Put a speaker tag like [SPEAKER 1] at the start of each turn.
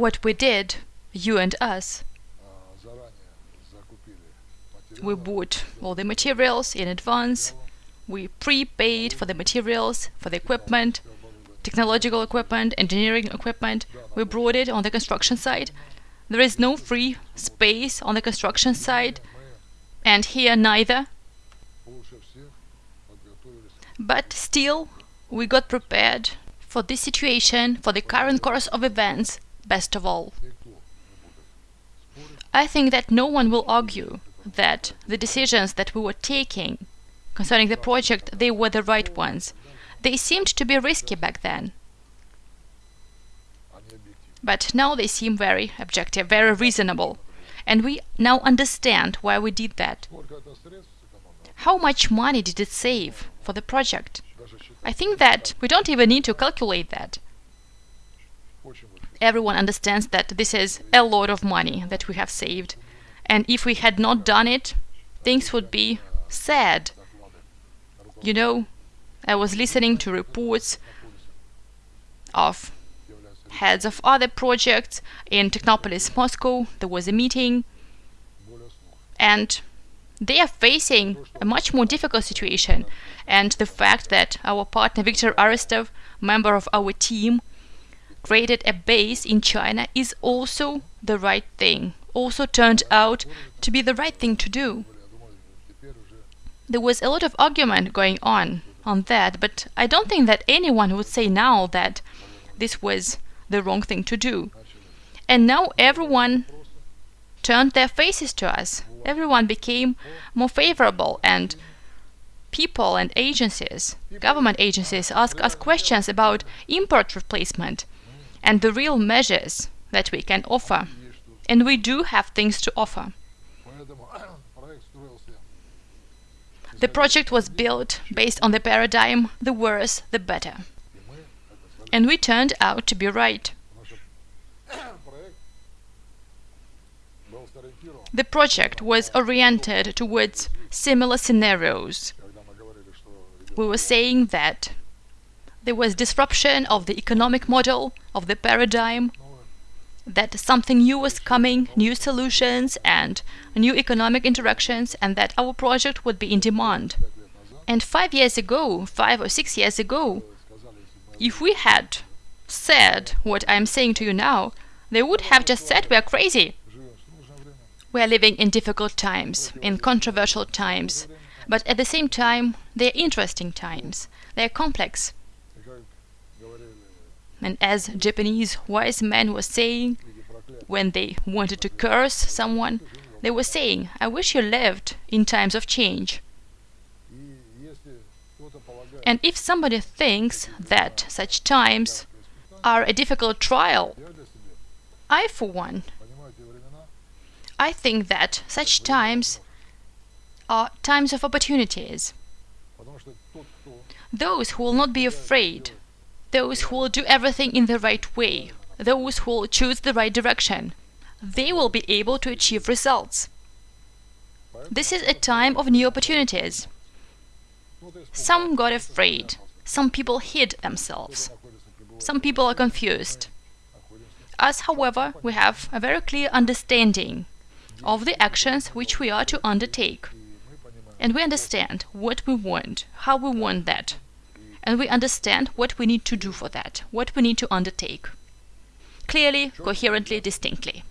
[SPEAKER 1] What we did, you and us, we bought all the materials in advance, we prepaid for the materials, for the equipment, technological equipment, engineering equipment, we brought it on the construction site. There is no free space on the construction site, and here neither. But still, we got prepared for this situation, for the current course of events, best of all. I think that no one will argue that the decisions that we were taking concerning the project, they were the right ones. They seemed to be risky back then. But now they seem very objective, very reasonable. And we now understand why we did that. How much money did it save for the project? I think that we don't even need to calculate that. Everyone understands that this is a lot of money that we have saved. And if we had not done it, things would be sad. You know, I was listening to reports of heads of other projects in Technopolis, Moscow. There was a meeting, and they are facing a much more difficult situation. And the fact that our partner Viktor Aristov, member of our team, created a base in China is also the right thing, also turned out to be the right thing to do. There was a lot of argument going on on that, but I don't think that anyone would say now that this was the wrong thing to do. And now everyone turned their faces to us. Everyone became more favorable and people and agencies, government agencies, ask us questions about import replacement and the real measures that we can offer. And we do have things to offer. The project was built based on the paradigm the worse the better. And we turned out to be right. The project was oriented towards similar scenarios. We were saying that there was disruption of the economic model, of the paradigm, that something new was coming, new solutions and new economic interactions, and that our project would be in demand. And five years ago, five or six years ago, if we had said what I'm saying to you now, they would have just said we are crazy. We are living in difficult times, in controversial times, but at the same time, they're interesting times. They're complex. And as Japanese wise men were saying, when they wanted to curse someone, they were saying, I wish you lived in times of change. And if somebody thinks that such times are a difficult trial, I, for one, I think that such times are times of opportunities. Those who will not be afraid those who will do everything in the right way, those who will choose the right direction, they will be able to achieve results. This is a time of new opportunities. Some got afraid, some people hid themselves, some people are confused. Us, however, we have a very clear understanding of the actions which we are to undertake. And we understand what we want, how we want that and we understand what we need to do for that, what we need to undertake. Clearly, coherently, distinctly.